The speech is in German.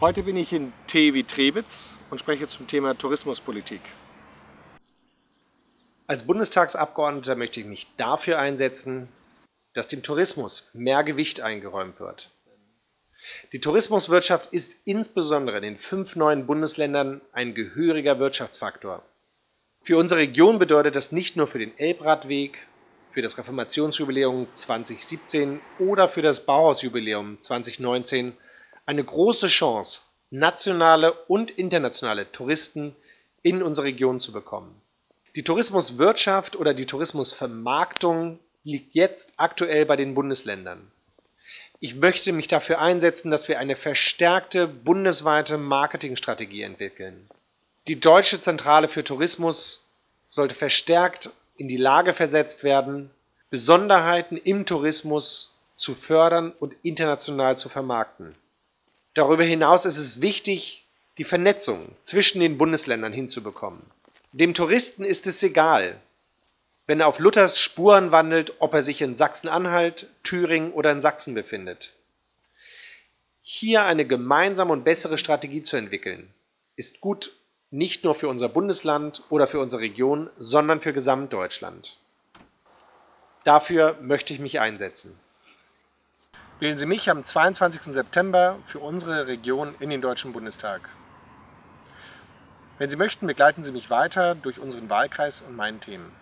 Heute bin ich in T Trebitz und spreche zum Thema Tourismuspolitik. Als Bundestagsabgeordneter möchte ich mich dafür einsetzen, dass dem Tourismus mehr Gewicht eingeräumt wird. Die Tourismuswirtschaft ist insbesondere in den fünf neuen Bundesländern ein gehöriger Wirtschaftsfaktor. Für unsere Region bedeutet das nicht nur für den Elbradweg, für das Reformationsjubiläum 2017 oder für das Bauhausjubiläum 2019 eine große Chance, nationale und internationale Touristen in unsere Region zu bekommen. Die Tourismuswirtschaft oder die Tourismusvermarktung liegt jetzt aktuell bei den Bundesländern. Ich möchte mich dafür einsetzen, dass wir eine verstärkte bundesweite Marketingstrategie entwickeln. Die Deutsche Zentrale für Tourismus sollte verstärkt in die Lage versetzt werden, Besonderheiten im Tourismus zu fördern und international zu vermarkten. Darüber hinaus ist es wichtig, die Vernetzung zwischen den Bundesländern hinzubekommen. Dem Touristen ist es egal, wenn er auf Luthers Spuren wandelt, ob er sich in Sachsen-Anhalt, Thüringen oder in Sachsen befindet. Hier eine gemeinsame und bessere Strategie zu entwickeln, ist gut nicht nur für unser Bundesland oder für unsere Region, sondern für Gesamtdeutschland. Dafür möchte ich mich einsetzen. Wählen Sie mich am 22. September für unsere Region in den Deutschen Bundestag. Wenn Sie möchten, begleiten Sie mich weiter durch unseren Wahlkreis und meinen Themen.